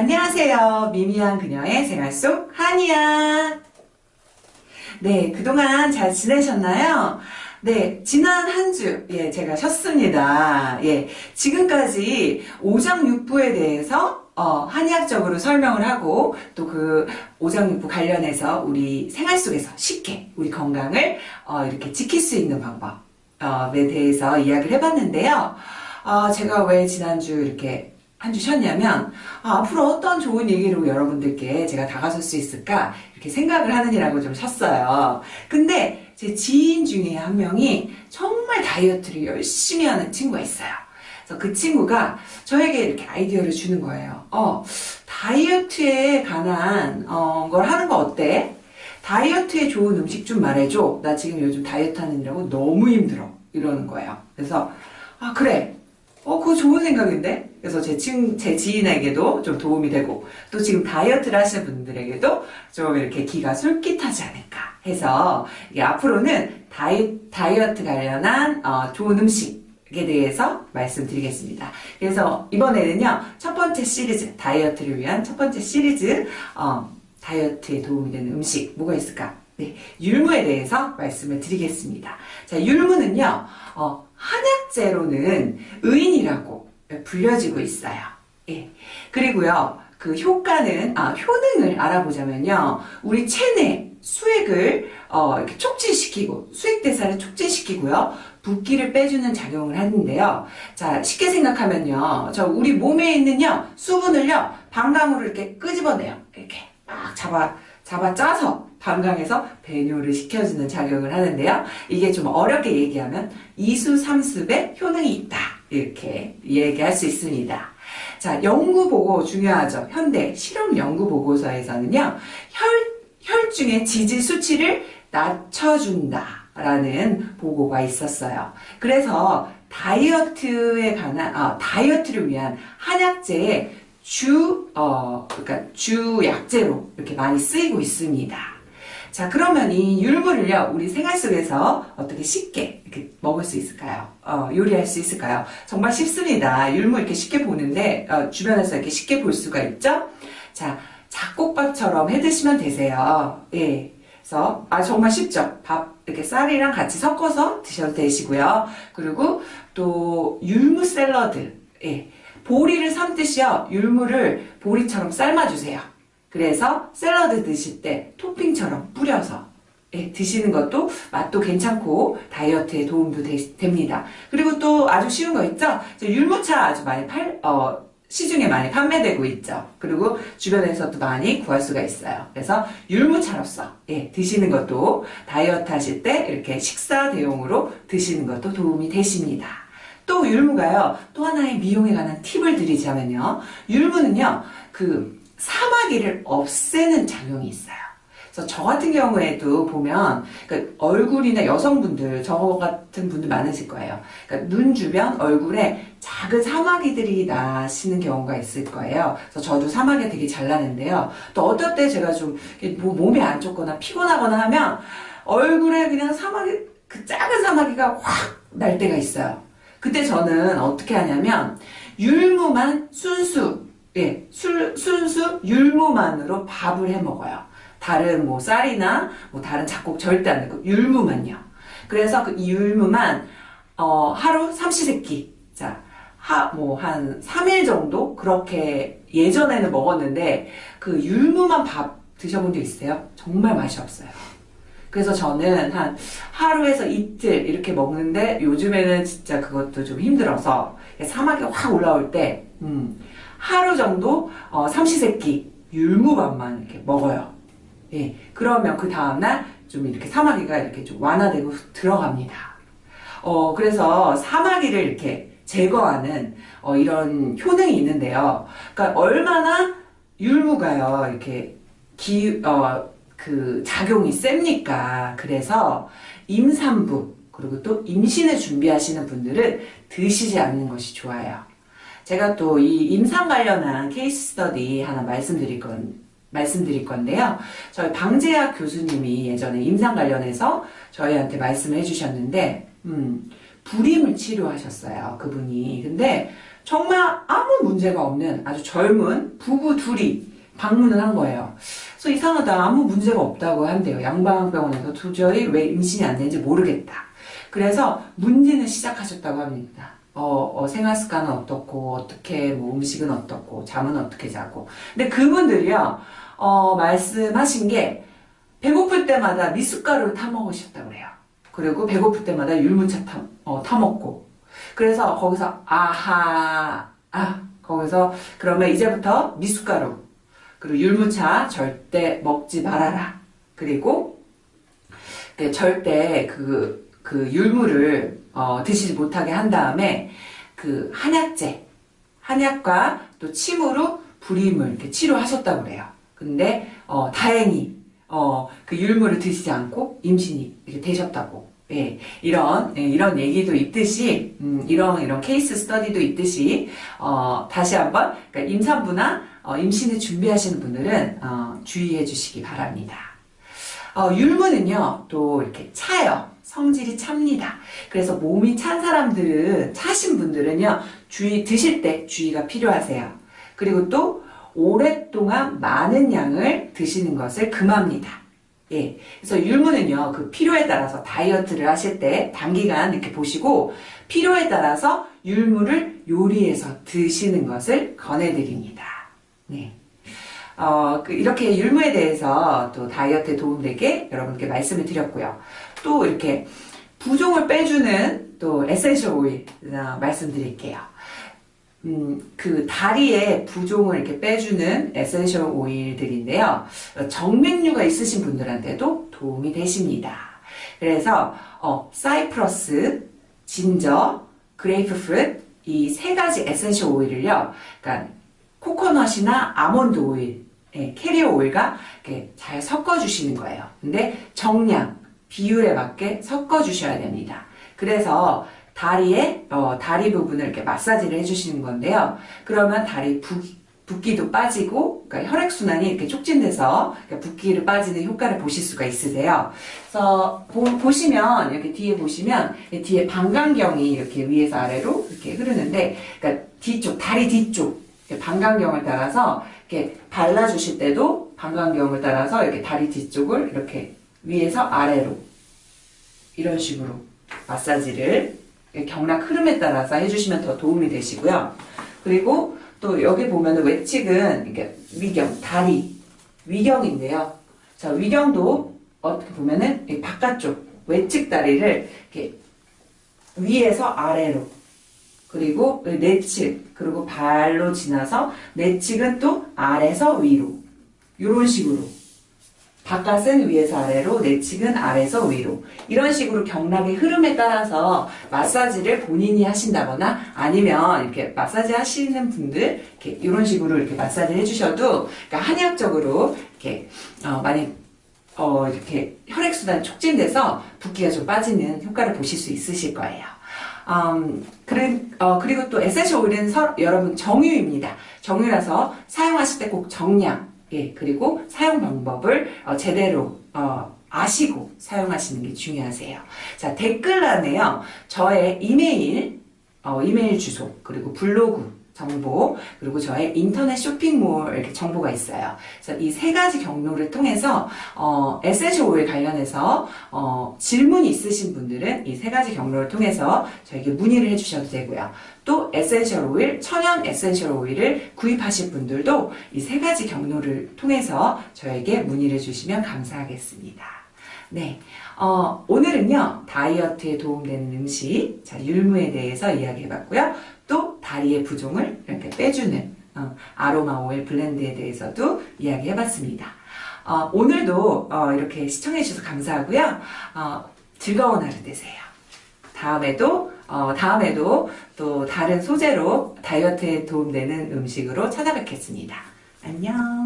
안녕하세요. 미미한 그녀의 생활 속 한이야. 네, 그동안 잘 지내셨나요? 네, 지난 한 주, 예, 제가 쉬었습니다. 예, 지금까지 오장육부에 대해서, 어, 한의학적으로 설명을 하고, 또 그 오장육부 관련해서 우리 생활 속에서 쉽게 우리 건강을, 어, 이렇게 지킬 수 있는 방법에 대해서 이야기를 해봤는데요. 어, 제가 왜 지난주 이렇게 한주 쉬었냐면 아, 앞으로 어떤 좋은 얘기로 여러분들께 제가 다가설 수 있을까 이렇게 생각을 하느니라고 좀 쉬었어요. 근데 제 지인 중에 한 명이 정말 다이어트를 열심히 하는 친구가 있어요. 그래서 그 친구가 저에게 이렇게 아이디어를 주는 거예요. 어, 다이어트에 관한 어, 걸 하는 거 어때? 다이어트에 좋은 음식 좀 말해줘. 나 지금 요즘 다이어트 하느라고 너무 힘들어. 이러는 거예요. 그래서 아 그래 어, 그거 좋은 생각인데? 그래서 제 친, 제 지인에게도 좀 도움이 되고, 또 지금 다이어트를 하시는 분들에게도 좀 이렇게 기가 솔깃하지 않을까 해서, 앞으로는 다이, 다이어트 관련한, 어, 좋은 음식 에 대해서 말씀드리겠습니다. 그래서 이번에는요, 첫 번째 시리즈, 다이어트를 위한 첫 번째 시리즈, 어, 다이어트에 도움이 되는 음식, 뭐가 있을까? 네, 율무에 대해서 말씀을 드리겠습니다. 자, 율무는요, 어, 한약재로는 의인이라고 불려지고 있어요. 예. 그리고요, 그 효과는, 아, 효능을 알아보자면요, 우리 체내 수액을, 어, 이렇게 촉진시키고, 수액 대사를 촉진시키고요, 붓기를 빼주는 작용을 하는데요. 자, 쉽게 생각하면요, 저 우리 몸에 있는요, 수분을요, 방광으로 이렇게 끄집어내요. 이렇게 막 잡아, 잡아 짜서 방광에서 배뇨를 시켜주는 작용을 하는데요. 이게 좀 어렵게 얘기하면 이수 삼습의 효능이 있다. 이렇게 얘기할 수 있습니다. 자, 연구 보고 중요하죠. 현대 실험 연구 보고서에서는요. 혈, 혈중의 지질 수치를 낮춰준다. 라는 보고가 있었어요. 그래서 다이어트에 관한, 아, 다이어트를 위한 한약재의 주, 어, 그러니까 주 약재로 이렇게 많이 쓰이고 있습니다. 자, 그러면 이 율무를요, 우리 생활 속에서 어떻게 쉽게 이렇게 먹을 수 있을까요? 어, 요리할 수 있을까요? 정말 쉽습니다. 율무 이렇게 쉽게 보는데, 어, 주변에서 이렇게 쉽게 볼 수가 있죠? 자, 잡곡밥처럼 해 드시면 되세요. 예. 그래서, 아, 정말 쉽죠? 밥, 이렇게 쌀이랑 같이 섞어서 드셔도 되시고요. 그리고 또, 율무 샐러드. 예. 보리를 삶듯이요, 율무를 보리처럼 삶아주세요. 그래서 샐러드 드실 때 토핑처럼 뿌려서 예, 드시는 것도 맛도 괜찮고 다이어트에 도움도 되, 됩니다. 그리고 또 아주 쉬운 거 있죠? 율무차 아주 많이 팔, 어, 시중에 많이 판매되고 있죠. 그리고 주변에서도 많이 구할 수가 있어요. 그래서 율무차로서 예, 드시는 것도 다이어트 하실 때 이렇게 식사 대용으로 드시는 것도 도움이 되십니다. 또 율무가요. 또 하나의 미용에 관한 팁을 드리자면요. 율무는요. 그 사마귀를 없애는 작용이 있어요. 그래서 저 같은 경우에도 보면 그러니까 얼굴이나 여성분들 저 같은 분들 많으실 거예요. 그러니까 눈 주변 얼굴에 작은 사마귀들이 나시는 경우가 있을 거예요. 그래서 저도 사마귀가 되게 잘 나는데요. 또 어떨 때 제가 좀 뭐 몸이 안 좋거나 피곤하거나 하면 얼굴에 그냥 사마귀 그 작은 사마귀가 확 날 때가 있어요. 그때 저는 어떻게 하냐면 율무만 순수 예, 술, 순수 율무만으로 밥을 해 먹어요. 다른 뭐 쌀이나 뭐 다른 잡곡 절대 안 넣고 율무만요. 그래서 그 율무만 어, 하루 삼시세끼 자, 하, 뭐, 한 3일 정도? 그렇게 예전에는 먹었는데, 그 율무만 밥 드셔본 적 있어요? 정말 맛이 없어요. 그래서 저는 한 하루에서 이틀 이렇게 먹는데, 요즘에는 진짜 그것도 좀 힘들어서, 사막이 확 올라올 때, 음, 하루 정도 어, 삼시세끼 율무밥만 이렇게 먹어요. 예, 그러면 그 다음날 좀 이렇게 사마귀가 이렇게 좀 완화되고 들어갑니다. 어, 그래서 사마귀를 이렇게 제거하는 어, 이런 효능이 있는데요. 그러니까 얼마나 율무가요, 이렇게 기, 어, 그 작용이 셉니까? 그래서 임산부, 그리고 또 임신을 준비하시는 분들은 드시지 않는 것이 좋아요. 제가 또 이 임상 관련한 케이스 스터디 하나 말씀드릴 건 말씀드릴 건데요. 저희 방재학 교수님이 예전에 임상 관련해서 저희한테 말씀을 해주셨는데, 음, 불임을 치료하셨어요. 그분이. 근데 정말 아무 문제가 없는 아주 젊은 부부 둘이 방문을 한 거예요. 그래서 이상하다. 아무 문제가 없다고 한대요. 양방병원에서 도저히 왜 임신이 안 되는지 모르겠다. 그래서 문제는 시작하셨다고 합니다. 어, 어, 생활 습관은 어떻고, 어떻게, 뭐, 음식은 어떻고, 잠은 어떻게 자고. 근데 그분들이요, 어, 말씀하신 게, 배고플 때마다 미숫가루를 타 먹으셨다고 그래요. 그리고 배고플 때마다 율무차 타, 어, 타 먹고. 그래서 거기서, 아하, 아, 거기서, 그러면 이제부터 미숫가루, 그리고 율무차 절대 먹지 말아라. 그리고, 그 절대 그, 그 율무를, 어, 드시지 못하게 한 다음에, 그 한약재, 한약과 또 침으로 불임을 이렇게 치료하셨다고 그래요. 근데, 어, 다행히, 어, 그 율무를 드시지 않고 임신이 이렇게 되셨다고. 예, 이런, 예, 이런 얘기도 있듯이, 음, 이런, 이런 케이스 스터디도 있듯이, 어, 다시 한번, 그러니까 임산부나, 어, 임신을 준비하시는 분들은, 어, 주의해 주시기 바랍니다. 어, 율무는요, 또 이렇게 차요. 성질이 찹니다. 그래서 몸이 찬 사람들은, 차신 분들은요, 주의, 드실 때 주의가 필요하세요. 그리고 또, 오랫동안 많은 양을 드시는 것을 금합니다. 예. 그래서 율무는요, 그 필요에 따라서 다이어트를 하실 때 단기간 이렇게 보시고, 필요에 따라서 율무를 요리해서 드시는 것을 권해드립니다. 네. 어, 그 이렇게 율무에 대해서 또 다이어트에 도움되게 여러분께 말씀을 드렸고요. 또 이렇게 부종을 빼주는 또 essential oil 어, 말씀드릴게요. 음, 그 다리에 부종을 이렇게 빼주는 essential oil들인데요. 정맥류가 있으신 분들한테도 도움이 되십니다. 그래서 어, 사이프러스, 진저, 그레이프프루트 이 세 가지 essential oil을요. 그러니까 코코넛이나 아몬드 오일, 예, carrier oil과 이렇게 잘 섞어 주시는 거예요. 근데 정량, 비율에 맞게 섞어 주셔야 됩니다. 그래서 다리에 어, 다리 부분을 이렇게 마사지를 해주시는 건데요. 그러면 다리 붓, 붓기도 빠지고 그러니까 혈액 순환이 이렇게 촉진돼서 붓기를 빠지는 효과를 보실 수가 있으세요. 그래서 보, 시면 이렇게 뒤에 보시면 뒤에 방광경이 이렇게 위에서 아래로 이렇게 흐르는데 그러니까 뒤쪽 다리 뒤쪽 방광경을 따라서 이렇게 발라주실 때도 방광경을 따라서 이렇게 다리 뒤쪽을 이렇게 위에서 아래로 이런 식으로 마사지를 경락 흐름에 따라서 해주시면 더 도움이 되시고요. 그리고 또 여기 보면 외측은 이렇게 위경, 다리, 위경인데요. 자, 위경도 어떻게 보면은 바깥쪽, 외측 다리를 이렇게 위에서 아래로 그리고 내측, 그리고 발로 지나서 내측은 또 아래서 위로 이런 식으로 바깥은 위에서 아래로, 내측은 아래에서 위로. 이런 식으로 경락의 흐름에 따라서 마사지를 본인이 하신다거나 아니면 이렇게 마사지 하시는 분들 이렇게 이런 식으로 이렇게 마사지를 해주셔도 그러니까 한약적으로 이렇게 어, 많이 어, 이렇게 혈액순환 촉진돼서 붓기가 좀 빠지는 효과를 보실 수 있으실 거예요. 음, 그래, 어, 그리고 또 essential oil은 서, 여러분 정유입니다. 정유라서 사용하실 때 꼭 정량, 예, 그리고 사용 방법을 어, 제대로 어, 아시고 사용하시는 게 중요하세요. 자, 댓글란에요. 저의 이메일, 어, 이메일 주소, 그리고 블로그 정보, 그리고 저의 인터넷 쇼핑몰 이렇게 정보가 있어요. 그래서 이 세 가지 경로를 통해서 어, essential oil 관련해서 어, 질문이 있으신 분들은 이 세 가지 경로를 통해서 저에게 문의를 해주셔도 되고요. 또 essential oil, 천연 essential oil을 구입하실 분들도 이 세 가지 경로를 통해서 저에게 문의를 주시면 감사하겠습니다. 네, 어, 오늘은요 다이어트에 도움되는 음식, 자 율무에 대해서 이야기해봤고요. 또 다리의 부종을 이렇게 빼주는 어, 아로마 오일 블렌드에 대해서도 이야기해봤습니다. 어, 오늘도 어, 이렇게 시청해주셔서 감사하고요. 어, 즐거운 하루 되세요. 다음에도 어, 다음에도 또 다른 소재로 다이어트에 도움되는 음식으로 찾아뵙겠습니다. 안녕.